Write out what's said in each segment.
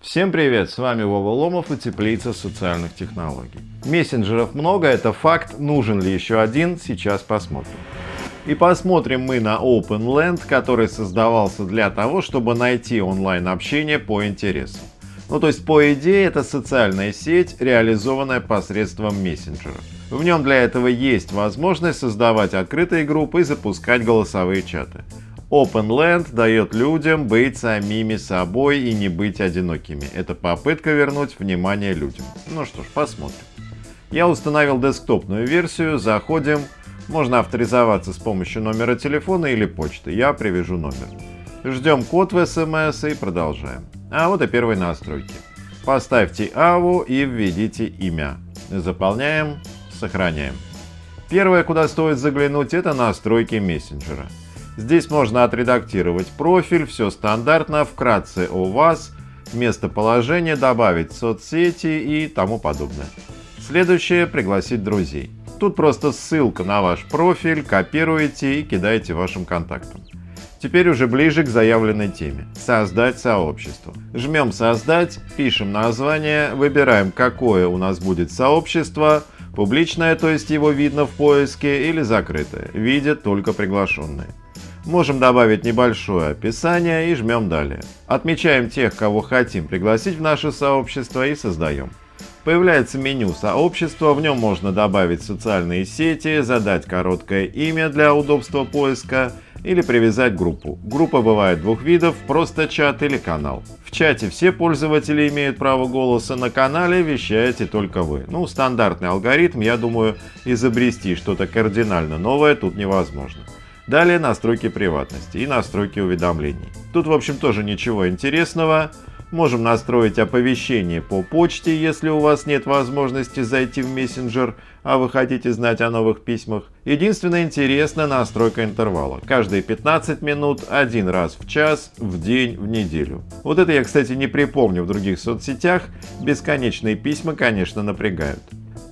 Всем привет, с вами Вова Ломов и Теплица социальных технологий. Мессенджеров много, это факт, нужен ли еще один, сейчас посмотрим. И посмотрим мы на OpenLand, который создавался для того, чтобы найти онлайн общение по интересам. Ну то есть по идее это социальная сеть, реализованная посредством мессенджера. В нем для этого есть возможность создавать открытые группы и запускать голосовые чаты. OpenLand дает людям быть самими собой и не быть одинокими. Это попытка вернуть внимание людям. Ну что ж, посмотрим. Я установил десктопную версию, заходим. Можно авторизоваться с помощью номера телефона или почты. Я привяжу номер. Ждем код в смс и продолжаем. А вот и первые настройки. Поставьте АВУ и введите имя. Заполняем, сохраняем. Первое, куда стоит заглянуть, это настройки мессенджера. Здесь можно отредактировать профиль, все стандартно, вкратце о вас, местоположение, добавить соцсети и тому подобное. Следующее – пригласить друзей. Тут просто ссылка на ваш профиль, копируете и кидаете вашим контактам. Теперь уже ближе к заявленной теме. Создать сообщество. Жмем «Создать», пишем название, выбираем, какое у нас будет сообщество, публичное, то есть его видно в поиске, или закрытое, видят только приглашенные. Можем добавить небольшое описание и жмем «Далее». Отмечаем тех, кого хотим пригласить в наше сообщество и создаем. Появляется меню сообщества, в нем можно добавить социальные сети, задать короткое имя для удобства поиска или привязать группу. Группа бывает двух видов, просто чат или канал. В чате все пользователи имеют право голоса, на канале вещаете только вы. Ну, стандартный алгоритм, я думаю, изобрести что-то кардинально новое тут невозможно. Далее настройки приватности и настройки уведомлений. Тут в общем тоже ничего интересного. Можем настроить оповещение по почте, если у вас нет возможности зайти в мессенджер, а вы хотите знать о новых письмах. Единственное интересно настройка интервала. Каждые 15 минут, один раз в час, в день, в неделю. Вот это я, кстати, не припомню в других соцсетях. Бесконечные письма, конечно, напрягают.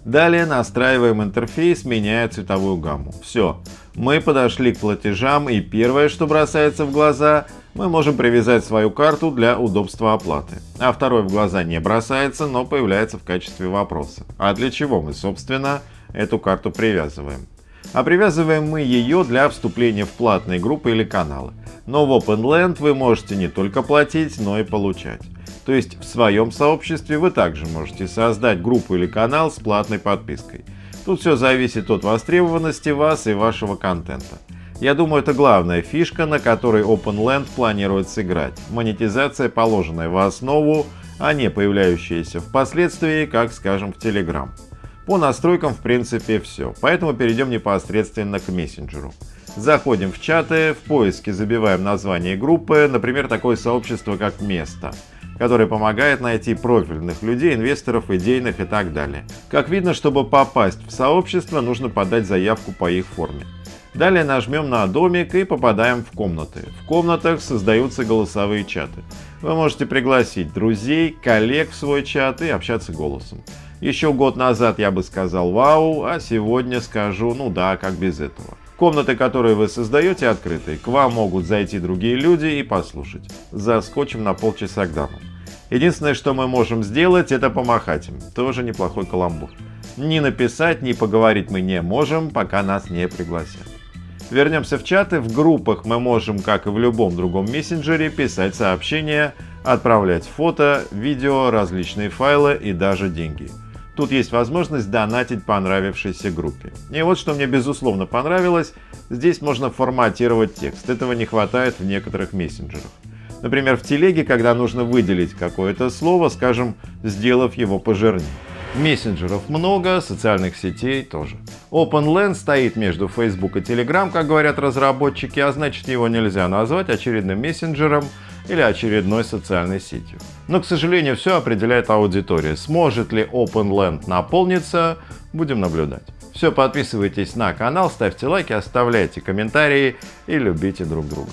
Далее настраиваем интерфейс, меняя цветовую гамму. Все, мы подошли к платежам и первое, что бросается в глаза, мы можем привязать свою карту для удобства оплаты. А второе в глаза не бросается, но появляется в качестве вопроса. А для чего мы, собственно, эту карту привязываем? А привязываем мы ее для вступления в платные группы или каналы. Но в OpenLand вы можете не только платить, но и получать. То есть в своем сообществе вы также можете создать группу или канал с платной подпиской. Тут все зависит от востребованности вас и вашего контента. Я думаю, это главная фишка, на которой OpenLand планирует сыграть. Монетизация, положенная в основу, а не появляющаяся впоследствии, как скажем в Telegram. По настройкам в принципе все, поэтому перейдем непосредственно к мессенджеру. Заходим в чаты, в поиске забиваем название группы, например, такое сообщество как «Место» который помогает найти профильных людей, инвесторов, идейных и так далее. Как видно, чтобы попасть в сообщество, нужно подать заявку по их форме. Далее нажмем на домик и попадаем в комнаты. В комнатах создаются голосовые чаты. Вы можете пригласить друзей, коллег в свой чат и общаться голосом. Еще год назад я бы сказал «Вау», а сегодня скажу «Ну да, как без этого». Комнаты, которые вы создаете, открыты. К вам могут зайти другие люди и послушать. Заскочим на полчаса к дамам. Единственное, что мы можем сделать, это помахать им. Тоже неплохой каламбур. Ни написать, ни поговорить мы не можем, пока нас не пригласят. Вернемся в чаты. В группах мы можем, как и в любом другом мессенджере, писать сообщения, отправлять фото, видео, различные файлы и даже деньги. Тут есть возможность донатить понравившейся группе. И вот что мне безусловно понравилось, здесь можно форматировать текст. Этого не хватает в некоторых мессенджерах. Например, в телеге, когда нужно выделить какое-то слово, скажем, сделав его пожирнее. Мессенджеров много, социальных сетей тоже. OpenLand стоит между Facebook и Telegram, как говорят разработчики, а значит его нельзя назвать очередным мессенджером или очередной социальной сетью. Но, к сожалению, все определяет аудитория. Сможет ли OpenLand наполниться, будем наблюдать. Все, подписывайтесь на канал, ставьте лайки, оставляйте комментарии и любите друг друга.